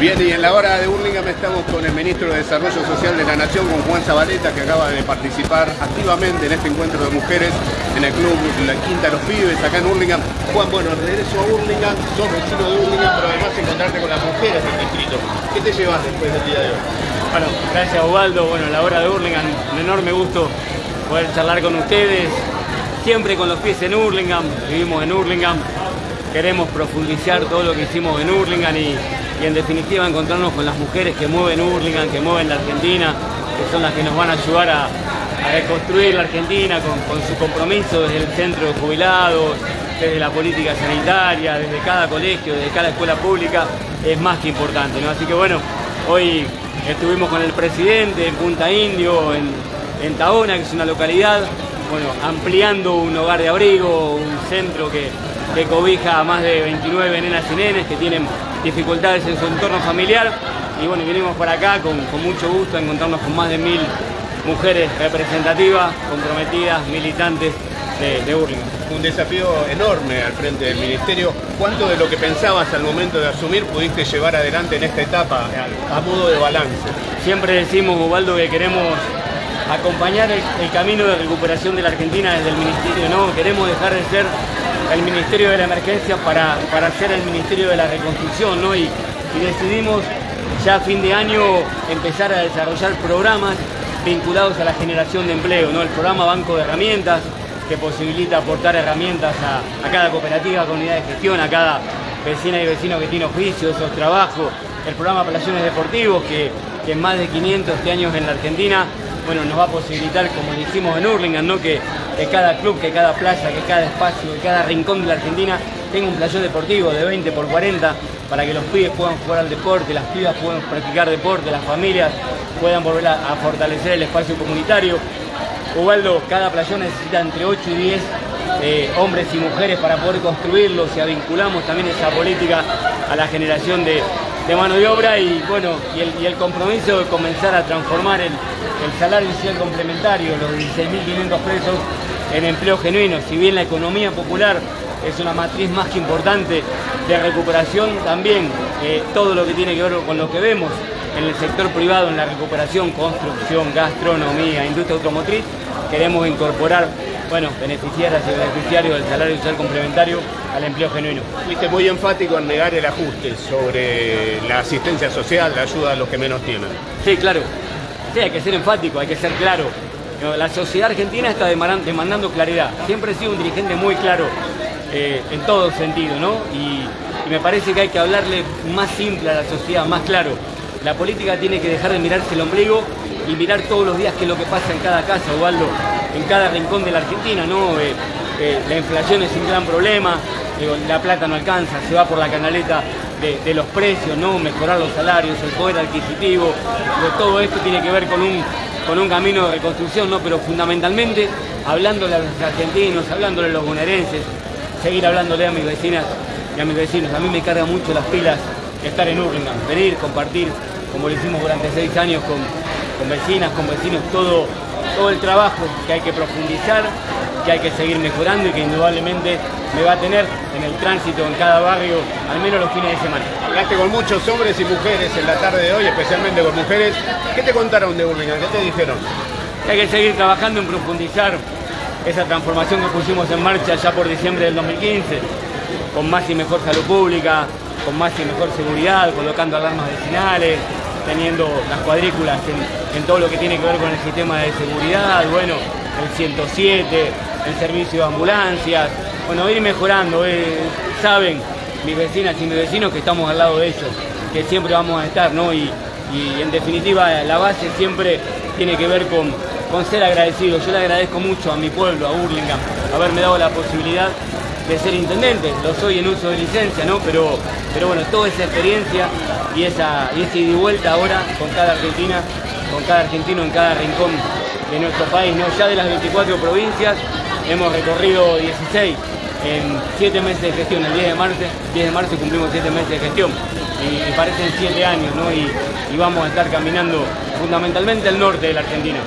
Bien, y en la hora de Burlingame estamos con el ministro de Desarrollo Social de la Nación, con Juan Zabaleta, que acaba de participar activamente en este encuentro de mujeres en el club La Quinta Los Pibes, acá en Burlingame. Juan, bueno, regreso a Burlingame, sos vecino de Burlingame, pero además encontrarte con las mujeres del distrito. ¿Qué te llevas después del día de hoy? Bueno, gracias Ubaldo, bueno, la hora de Burlingame, un enorme gusto poder charlar con ustedes, siempre con los pies en Hurlingham, vivimos en Hurlingham, queremos profundizar todo lo que hicimos en Hurlingham y y en definitiva encontrarnos con las mujeres que mueven Hurlingham, que mueven la Argentina, que son las que nos van a ayudar a, reconstruir la Argentina con, su compromiso desde el centro de jubilados, desde la política sanitaria, desde cada colegio, desde cada escuela pública, es más que importante. ¿no? Así que bueno, hoy estuvimos con el presidente en Punta Indio, en, en Taona, que es una localidad, bueno, ampliando un hogar de abrigo, un centro que, que cobija a más de 29 nenas y nenes que tienen dificultades en su entorno familiar y bueno, vinimos por acá con, mucho gusto a encontrarnos con más de mil mujeres representativas, comprometidas, militantes de, de Un desafío enorme al frente del Ministerio. ¿Cuánto de lo que pensabas al momento de asumir pudiste llevar adelante en esta etapa a modo de balance? Siempre decimos, Ubaldo, que queremos acompañar el, camino de recuperación de la Argentina desde el Ministerio, ¿no? Queremos dejar de ser el Ministerio de la Emergencia para, para ser el Ministerio de la Reconstrucción, ¿no? Y, decidimos ya a fin de año empezar a desarrollar programas vinculados a la generación de empleo, ¿no? El programa Banco de Herramientas, que posibilita aportar herramientas a, cada cooperativa, comunidad de gestión, a cada vecina y vecino que tiene oficios o trabajo, el programa Palaciones Deportivos, que, que en más de 500 este años en la Argentina bueno, nos va a posibilitar, como lo hicimos en Hurlingham, que, cada club, que cada plaza, que cada espacio, que cada rincón de la Argentina tenga un playón deportivo de 20 por 40 para que los pibes puedan jugar al deporte, las pibas puedan practicar deporte, las familias puedan volver a, fortalecer el espacio comunitario. Ubaldo, cada playón necesita entre 8 y 10 eh, hombres y mujeres para poder construirlo, si vinculamos también esa política a la generación de, mano de obra y bueno, y el, compromiso de comenzar a transformar el, salario social complementario, los 16.500 pesos en empleo genuino, si bien la economía popular es una matriz más que importante de recuperación, también eh, todo lo que tiene que ver con lo que vemos en el sector privado, en la recuperación, construcción, gastronomía, industria automotriz, queremos incorporar bueno, beneficiarias y beneficiarios del salario social complementario al empleo genuino. Fuiste muy enfático en negar el ajuste sobre la asistencia social, la ayuda a los que menos tienen. Sí, claro. Sí, hay que ser enfático, hay que ser claro. La sociedad argentina está demandando claridad. Siempre he sido un dirigente muy claro eh, en todo sentido, ¿no? Y, me parece que hay que hablarle más simple a la sociedad, más claro. La política tiene que dejar de mirarse el ombligo y mirar todos los días qué es lo que pasa en cada casa, Osvaldo, en cada rincón de la Argentina, ¿no? Eh, eh, la inflación es un gran problema, la plata no alcanza, se va por la canaleta de, los precios, ¿no? mejorar los salarios, el poder adquisitivo, todo esto tiene que ver con un, con un camino de reconstrucción, ¿no? pero fundamentalmente hablándole a los argentinos, hablándole a los bonaerenses, seguir hablándole a mis vecinas y a mis vecinos. A mí me carga mucho las pilas estar en Urlingan, venir, compartir, como lo hicimos durante seis años con, con vecinas, con vecinos, todo, todo el trabajo que hay que profundizar, que hay que seguir mejorando y que indudablemente me va a tener en el tránsito en cada barrio, al menos los fines de semana. Hablaste con muchos hombres y mujeres en la tarde de hoy, especialmente con mujeres. ¿Qué te contaron de Burlingame? ¿Qué te dijeron? hay que seguir trabajando en profundizar esa transformación que pusimos en marcha ya por diciembre del 2015, con más y mejor salud pública, con más y mejor seguridad, colocando alarmas vecinales, teniendo las cuadrículas en, todo lo que tiene que ver con el sistema de seguridad, bueno, el 107, el servicio de ambulancias, bueno, ir mejorando, eh, saben mis vecinas y mis vecinos que estamos al lado de ellos, que siempre vamos a estar, ¿no? Y, en definitiva la base siempre tiene que ver con, con ser agradecido. Yo le agradezco mucho a mi pueblo, a Burlingame, haberme dado la posibilidad de ser intendente. Lo soy en uso de licencia, ¿no? Pero, pero bueno, toda esa experiencia y esa, y esa ida y vuelta ahora con cada argentina, con cada argentino en cada rincón de nuestro país, ¿no? Ya de las 24 provincias hemos recorrido 16 en 7 meses de gestión, el 10 de marzo, 10 de marzo cumplimos 7 meses de gestión y, parecen 7 años, ¿no? Y, vamos a estar caminando fundamentalmente el norte de la Argentina.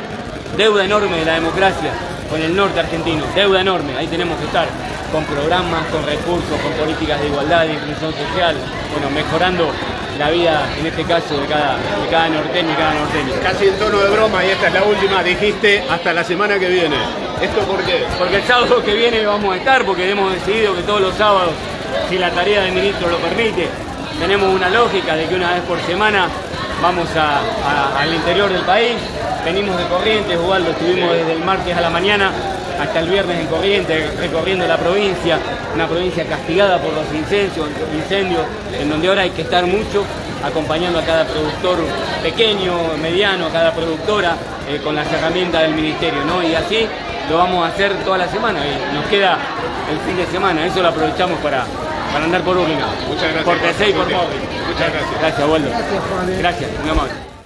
Deuda enorme de la democracia con el norte argentino, deuda enorme, ahí tenemos que estar. Con programas, con recursos, con políticas de igualdad, de inclusión social, bueno, mejorando la vida, en este caso, de cada, de cada norteño y cada norteño. Casi en tono de broma, y esta es la última, dijiste hasta la semana que viene. ¿Esto por qué? Porque el sábado que viene vamos a estar, porque hemos decidido que todos los sábados, si la tarea del ministro lo permite, tenemos una lógica de que una vez por semana vamos al interior del país, venimos de Corrientes, Ubaldo, estuvimos desde el martes a la mañana hasta el viernes en Corrientes, recorriendo la provincia, una provincia castigada por los incendios, incendios, en donde ahora hay que estar mucho acompañando a cada productor pequeño, mediano, a cada productora eh, con las herramientas del ministerio, ¿no? Y así lo vamos a hacer toda la semana y nos queda el fin de semana, eso lo aprovechamos para, para andar por Urlinga. Muchas gracias. Por TC y por Móvil. Muchas gracias. Gracias, Waldo. Gracias, Gracias, muy amable.